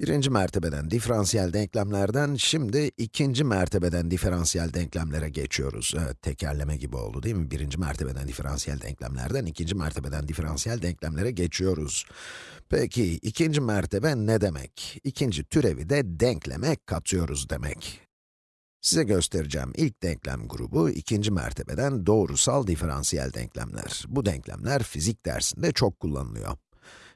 Birinci mertebeden diferansiyel denklemlerden şimdi ikinci mertebeden diferansiyel denklemlere geçiyoruz. Evet, tekerleme gibi oldu değil mi? Birinci mertebeden diferansiyel denklemlerden ikinci mertebeden diferansiyel denklemlere geçiyoruz. Peki, ikinci mertebe ne demek? İkinci türevi de denkleme katıyoruz demek. Size göstereceğim ilk denklem grubu, ikinci mertebeden doğrusal diferansiyel denklemler. Bu denklemler fizik dersinde çok kullanılıyor.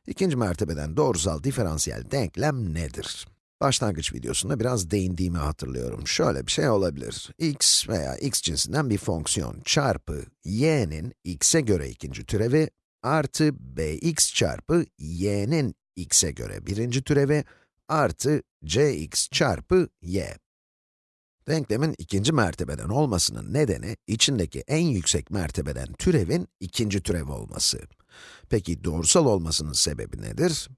İkinci mertebeden doğrusal diferansiyel denklem nedir? Başlangıç videosunda biraz değindiğimi hatırlıyorum. Şöyle bir şey olabilir. x veya x cinsinden bir fonksiyon çarpı y'nin x'e göre ikinci türevi artı bx çarpı y'nin x'e göre birinci türevi artı cx çarpı y. Denklemin ikinci mertebeden olmasının nedeni, içindeki en yüksek mertebeden türevin ikinci türev olması. Peki doğrusal olmasının sebebi nedir?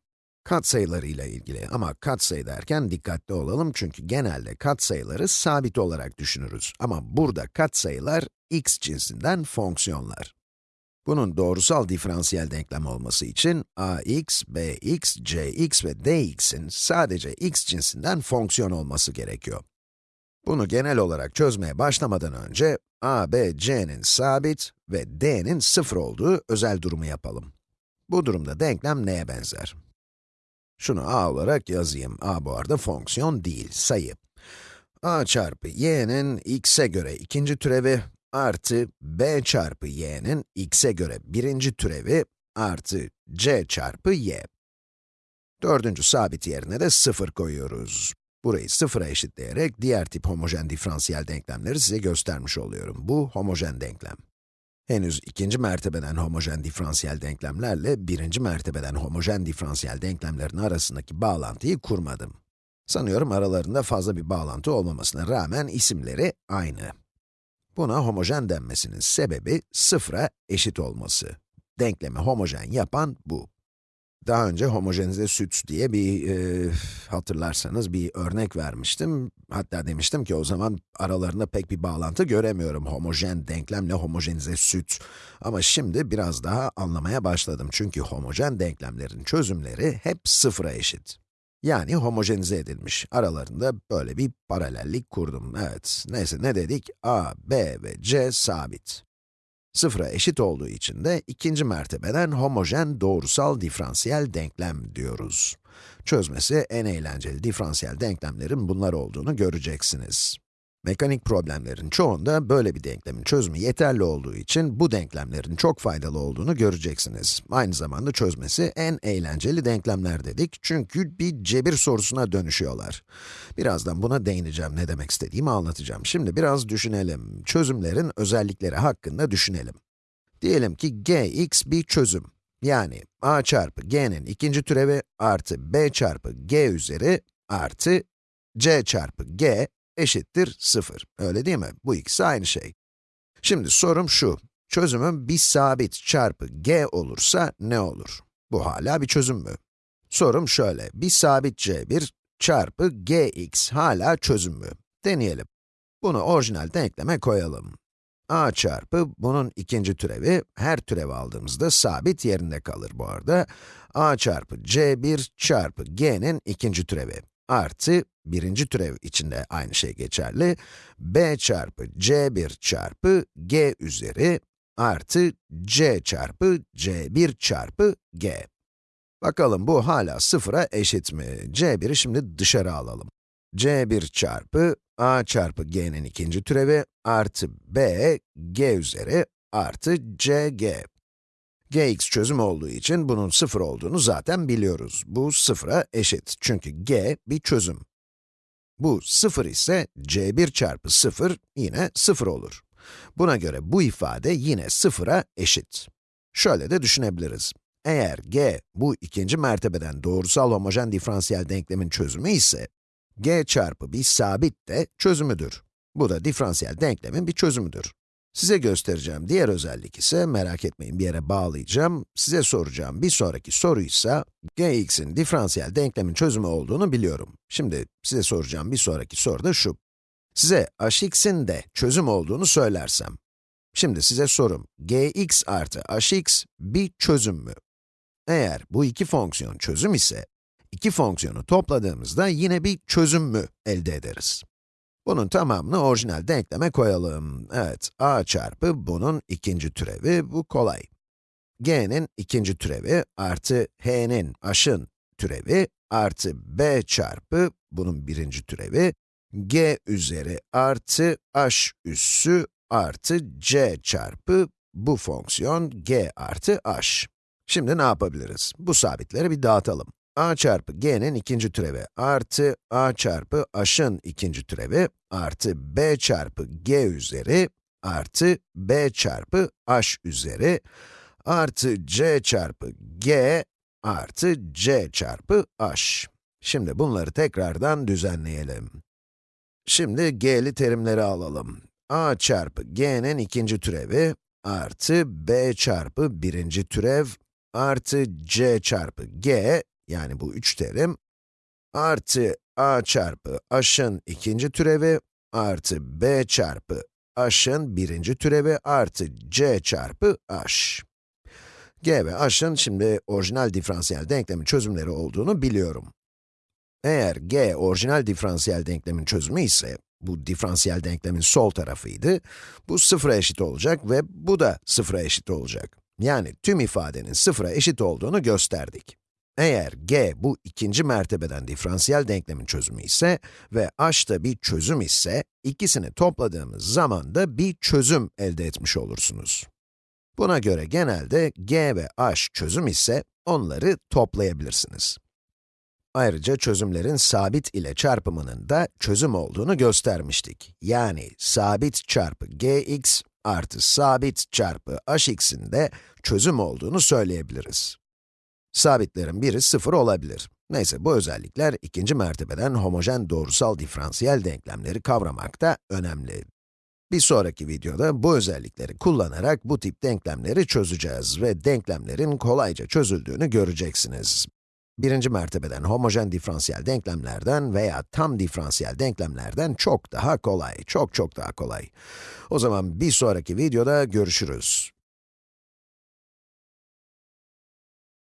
Katsayılarıyla ilgili ama katsayı derken dikkatli olalım çünkü genelde katsayıları sabit olarak düşünürüz. Ama burada katsayılar x cinsinden fonksiyonlar. Bunun doğrusal diferansiyel denklem olması için ax, bx, cx ve dx'in sadece x cinsinden fonksiyon olması gerekiyor. Bunu genel olarak çözmeye başlamadan önce, a, b, c'nin sabit ve d'nin sıfır olduğu özel durumu yapalım. Bu durumda denklem neye benzer? Şunu a olarak yazayım. a bu arada fonksiyon değil, sayı. a çarpı y'nin x'e göre ikinci türevi artı b çarpı y'nin x'e göre birinci türevi artı c çarpı y. Dördüncü sabit yerine de sıfır koyuyoruz. Burayı sıfıra eşitleyerek diğer tip homojen diferansiyel denklemleri size göstermiş oluyorum. Bu homojen denklem. Henüz ikinci mertebeden homojen diferansiyel denklemlerle birinci mertebeden homojen diferansiyel denklemlerin arasındaki bağlantıyı kurmadım. Sanıyorum aralarında fazla bir bağlantı olmamasına rağmen isimleri aynı. Buna homojen denmesinin sebebi sıfıra eşit olması. Denklemi homojen yapan bu. Daha önce homojenize süt diye bir, e, hatırlarsanız bir örnek vermiştim. Hatta demiştim ki o zaman aralarında pek bir bağlantı göremiyorum homojen denklemle homojenize süt. Ama şimdi biraz daha anlamaya başladım çünkü homojen denklemlerin çözümleri hep sıfıra eşit. Yani homojenize edilmiş. Aralarında böyle bir paralellik kurdum. Evet, neyse ne dedik? a, b ve c sabit. Sıfıra eşit olduğu için de ikinci mertebeden homojen doğrusal diferansiyel denklem diyoruz. Çözmesi en eğlenceli diferansiyel denklemlerin bunlar olduğunu göreceksiniz. Mekanik problemlerin çoğunda böyle bir denklemin çözümü yeterli olduğu için bu denklemlerin çok faydalı olduğunu göreceksiniz. Aynı zamanda çözmesi en eğlenceli denklemler dedik çünkü bir cebir sorusuna dönüşüyorlar. Birazdan buna değineceğim, ne demek istediğimi anlatacağım. Şimdi biraz düşünelim, çözümlerin özellikleri hakkında düşünelim. Diyelim ki gx bir çözüm. Yani a çarpı g'nin ikinci türevi artı b çarpı g üzeri artı c çarpı g eşittir 0. Öyle değil mi? Bu ikisi aynı şey. Şimdi sorum şu, çözümüm bir sabit çarpı g olursa ne olur? Bu hala bir çözüm mü? Sorum şöyle, bir sabit c1 çarpı gx hala çözüm mü? Deneyelim. Bunu orijinal denkleme koyalım. a çarpı bunun ikinci türevi, her türev aldığımızda sabit yerinde kalır bu arada. a çarpı c1 çarpı g'nin ikinci türevi artı birinci türev içinde aynı şey geçerli. b çarpı c1 çarpı g üzeri artı c çarpı c1 çarpı g. Bakalım bu hala sıfıra eşit mi? c1'i şimdi dışarı alalım. c1 çarpı a çarpı g'nin ikinci türevi artı b g üzeri artı cg. gx çözüm olduğu için bunun sıfır olduğunu zaten biliyoruz. Bu sıfıra eşit çünkü g bir çözüm. Bu 0 ise c1 çarpı 0 yine 0 olur. Buna göre bu ifade yine 0'a eşit. Şöyle de düşünebiliriz. Eğer g, bu ikinci mertebeden doğrusal homojen diferansiyel denklemin çözümü ise, g çarpı bir sabit de çözümüdür. Bu da diferansiyel denklemin bir çözümüdür. Size göstereceğim diğer özellik ise, merak etmeyin bir yere bağlayacağım, size soracağım bir sonraki soru ise, gx'in diferansiyel denklemin çözümü olduğunu biliyorum. Şimdi size soracağım bir sonraki soru da şu. Size hx'in de çözüm olduğunu söylersem, şimdi size sorum, gx artı hx bir çözüm mü? Eğer bu iki fonksiyon çözüm ise, iki fonksiyonu topladığımızda yine bir çözüm mü elde ederiz? Bunun tamamını orijinal denkleme koyalım. Evet, a çarpı bunun ikinci türevi, bu kolay. g'nin ikinci türevi artı h'nin, aşın türevi artı b çarpı bunun birinci türevi, g üzeri artı h üssü artı c çarpı bu fonksiyon g artı h. Şimdi ne yapabiliriz? Bu sabitleri bir dağıtalım. A çarpı g'nin ikinci türevi artı a çarpı h'ın ikinci türevi artı b çarpı g üzeri artı b çarpı h üzeri artı c çarpı g artı c çarpı h. Şimdi bunları tekrardan düzenleyelim. Şimdi g'li terimleri alalım. a çarpı g'nin ikinci türevi artı b çarpı birinci türev artı c çarpı g, yani bu üç terim, artı a çarpı h'ın ikinci türevi artı b çarpı h'ın birinci türevi artı c çarpı h. g ve h'ın şimdi orijinal diferansiyel denklemin çözümleri olduğunu biliyorum. Eğer g orijinal diferansiyel denklemin çözümü ise, bu diferansiyel denklemin sol tarafıydı, bu sıfıra eşit olacak ve bu da sıfıra eşit olacak. Yani tüm ifadenin sıfıra eşit olduğunu gösterdik. Eğer g bu ikinci mertebeden diferansiyel denklemin çözümü ise ve h da bir çözüm ise, ikisini topladığımız zaman da bir çözüm elde etmiş olursunuz. Buna göre genelde g ve h çözüm ise, onları toplayabilirsiniz. Ayrıca çözümlerin sabit ile çarpımının da çözüm olduğunu göstermiştik. Yani sabit çarpı gx artı sabit çarpı hx'in de çözüm olduğunu söyleyebiliriz. Sabitlerin biri sıfır olabilir. Neyse bu özellikler ikinci mertebeden homojen doğrusal diferansiyel denklemleri kavramakta önemli. Bir sonraki videoda bu özellikleri kullanarak bu tip denklemleri çözeceğiz ve denklemlerin kolayca çözüldüğünü göreceksiniz. Birinci mertebeden homojen diferansiyel denklemlerden veya tam diferansiyel denklemlerden çok daha kolay, çok çok daha kolay. O zaman bir sonraki videoda görüşürüz.